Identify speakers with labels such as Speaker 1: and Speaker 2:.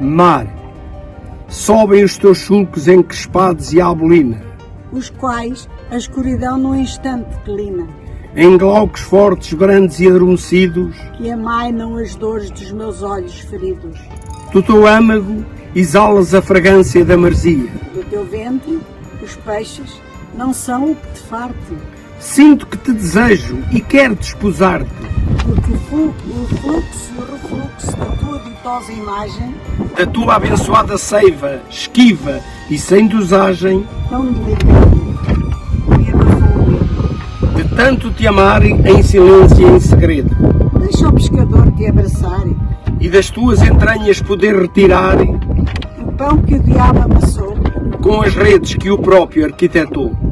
Speaker 1: Mar, sobem os teus sulcos encrespados e à bolina,
Speaker 2: os quais a escuridão num instante declina,
Speaker 1: em glaucos fortes, brandos e adormecidos,
Speaker 2: que amainam as dores dos meus olhos feridos.
Speaker 1: do teu âmago exalas a fragrância da marzia.
Speaker 2: Do teu ventre, os peixes não são o que te farte,
Speaker 1: Sinto que te desejo e quero desposar-te.
Speaker 2: porque o flu- o fluxo o refluxo da tua ditosa imagem,
Speaker 1: Da tua abençoada seiva, esquiva e sem dosagem,
Speaker 2: tão abafou
Speaker 1: de tanto te amar em silêncio e em segredo,
Speaker 2: Deixa o pescador te abraçar,
Speaker 1: e das tuas entranhas poder retirar.
Speaker 2: O pão que o diabo amassou,
Speaker 1: com as redes que o próprio arquitetou.